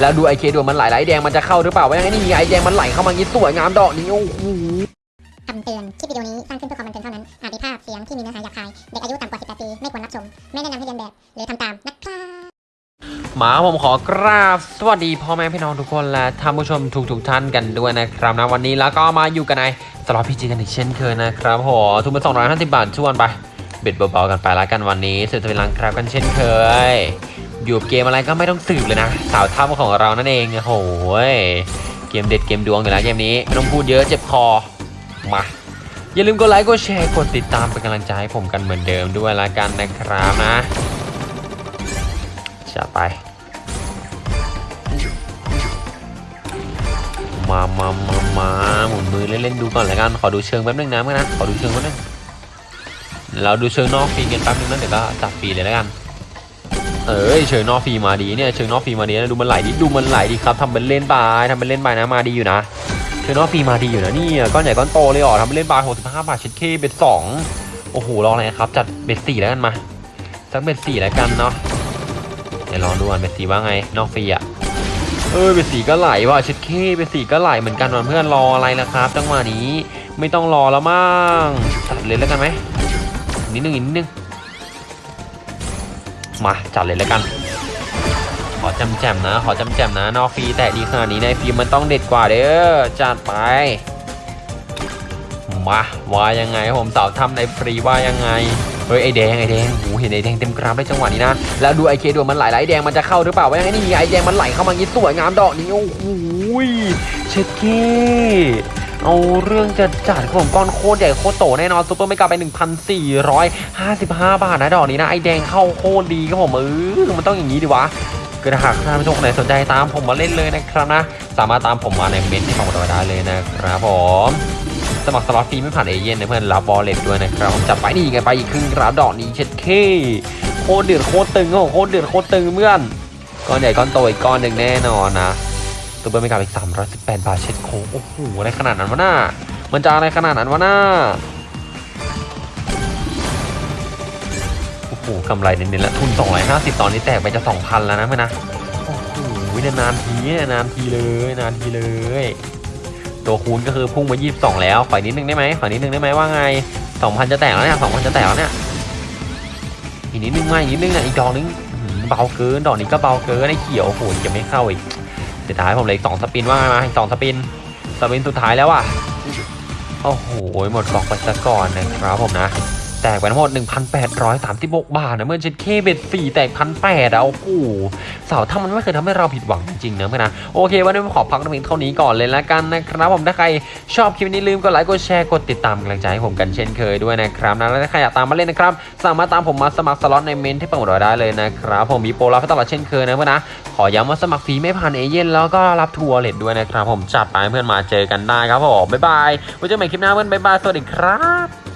แล้วดูไอเคดวงมันไหลไหลแดงมันจะเข้าหรือเปล่าวะยังไงนี่ไอแดงมันไหลเข้ามางี้สวยงามดอกนี้โอ้โหคำเตือน คลิปวิดีโอนี้สร้างขึ้นเพื่อความบันเทิงเท่านั้น อาจมีภาพเสียงที่มีเนื้อหาหยาบคาย เด็กอายุต่ำกว่า 18 ปี ไม่ควรรับชม ไม่แนะนำให้เรียนแบบ หรือทำตามนะครับหมาผมขอกราบสวัสดีพ่อแม่พี่น้องทุกคนและท่านผู้ชมทุกทุกๆท่านกันด้วยนะครับนะวันนี้แล้วก็มาอยู่กันในสล็อตพีจีกันอีกเช่นเคยนะครับโหทุนมา250 บาทชวนไปเบ็ดเบาๆกันไปแล้วกันวันนี้สืบทวิลังครับกันเช่นเคย อยู่เกมอะไรก็ไม่ต้องสืบเลยนะ สาวท่าของเรานั่นเองโอ้โหเกมเด็ดเกมดวงอยู่แล้วเกมนี้ไม่ต้องพูดเยอะเจ็บคอมาอย่าลืมกดไลค์กดแชร์กดติดตามเป็นกำลังใจให้ผมกันเหมือนเดิมด้วยละกันนะครับนะจะไป มามามามาหมุนมือเล่นๆดูก่อนละกันขอดูเชิงแป๊บนึงนะเมื่อนะขอดูเชิงแป๊บนึงเราดูเชิงนอกฟรีกันแป๊บนึงนะเดี๋ยวก็จับฟรีเลยล้วกัน เอ้ยเชิงนอกฟรีมาดีเนี่ยเชิงนอกฟรีมาดีนะดูมันไหลดิดูมันไหลดีครับทำเป็นเล่นไปทำเป็นเล่นไปนะมาดีอยู่นะเชิงนอกฟรีมาดีอยู่นะนี่ก้อนใหญ่ก้อนโตเลยอ๋อทำเป็นเล่นไปหกสิบห้าบาทเช็ดเคเบ็ดสองโอ้โหรออะไรครับจัดเบ็ดสี่แล้วกันมาสักเบ็ดสี่แล้วกันเนาะเดี๋ยวลองดูก่อนเบ็ดสี่ว่าไงนอกฟรีอะเออเป็นสีก็ไหลว่ะเช็ดเคเป็นสีก็ไหลเหมือนกันวันเพื่อนรออะไรล่ะครับจังหวะนี้ไม่ต้องรอแล้วมั้งจัดเลยแล้วกันไหมนิดนึงนิดนึง มาจัดเลยแล้วกัน ขอจำแจมนะ ขอจำแจมนะ นอกฟรีแต่ดีขนาดนี้ในฟรีมันต้องเด็ดกว่าเด้อจัดไป มาว่ายังไงผมสาวทำในฟรีว่ายังไงเฮ้ยไอแดงไอแดงโหเห็นไอแดงเต็มกราฟได้จังหวะนี้นะแล้วดูไอเคดวมันไหลไหลแดงมันจะเข้าหรือเปล่าวะยังไงนี่ไอแดงมันไหลเข้ามางี้สวยงามดอกนี้โอ้โหเช็ดเค เอาเรื่องจะจัดครับผมก้อนโคตรใหญ่โคตรโตแน่นอนซุปเปอร์ไม่กลับไป 1,455 บาทนะดอกนี้นะไอแดงเข้าโคตรดีครับผมเออมันต้องอย่างนี้ดิวะก็ถ้าหากท่านผู้ชมคนไหนสนใจตามผมมาเล่นเลยนะครับนะ สามารถตามผมมาในเมนที่ผมบอกได้เลยนะครับผมสมัครสล็อตฟรีไม่ผ่านเอเย่นนะเพื่อนรับบอลเล็ตด้วยนะครับผมจัดไปนี่ไงไปอีกครึ่งกราดอกนี้เช็ดเคโคตรเดือดโคตรตึงโอ้โคตรเดือดโคตรตึงเพื่อนก้อนใหญ่ก้อนโตอีกก้อนหนึ่งแน่นอนนะ ตัวเบอร์ไม่กลับอีก318 บาทเช็ดโคโอ้โหอะไรขนาดนั้นวะน่ามันจะอะไรขนาดนั้นวะน่าโอ้โหกำไรเน้นๆแล้วทุน 250 ตอนนี้แตกไปจะ 2,000 แล้วนะเพื่อนนะโอ้โหนานๆทีนานทีเลยนานทีเลย ตัวคูณก็คือพุ่งมา 22 แล้วขอนิดนึงได้ไหมขอนิดนึงได้ไหมว่าไง 2,000 จะแตกแล้วเนี่ย2,000 จะแตกแล้วเนี่ยอีกนิดนึงมาอีกนิดนึงอะอีกดอกนึงเบาเกินดอกนี้ก็เบาเกินไอ้เขียวโอ้โหจะไม่เข้าอีก สุดท้ายผมเหลือสอง spin ว่าไงมาอีกสอง spin spin สุดท้ายแล้วอะโอ้โหหมดดอกไปซะก่อนนะครับผมนะ แตกไปทั้งหมด 1,836 บาทนะเมื่อเช็ดเข้ bet 4แตกพันแปดอะโอ้โหสาวถ้ามันไม่เคยทำให้เราผิดหวังจริงๆนะเพื่อนนะโอเค วันนี้ผมขอพักตรงนี้เท่านี้ก่อนเลยละกันนะครับผมถ้าใครชอบคลิปนี้ลืมกดไลค์กดแชร์กดติดตามกำลังใจให้ผมกันเช่นเคยด้วยนะครับนะแล้วถ้าใครอยากตามมาเล่นนะครับสามารถตามผมมาสมัครสล็อตในเมนต์ที่เปิดเราได้เลยนะครับผมมีโปรรับให้ตลอดเช่นเคยนะเพื่อนนะขอย้ำว่าสมัครฟรีไม่ผ่านเอเย่นต์แล้วก็รับ True Wallet ด้วยนะครับผมจัดไปเพื่อนมาเจอกันได้ครับผมบ๊ายบายไว้เจอกันใหม่คลิปหน้าเพื่อนบ๊ายบายสวัสดีครับ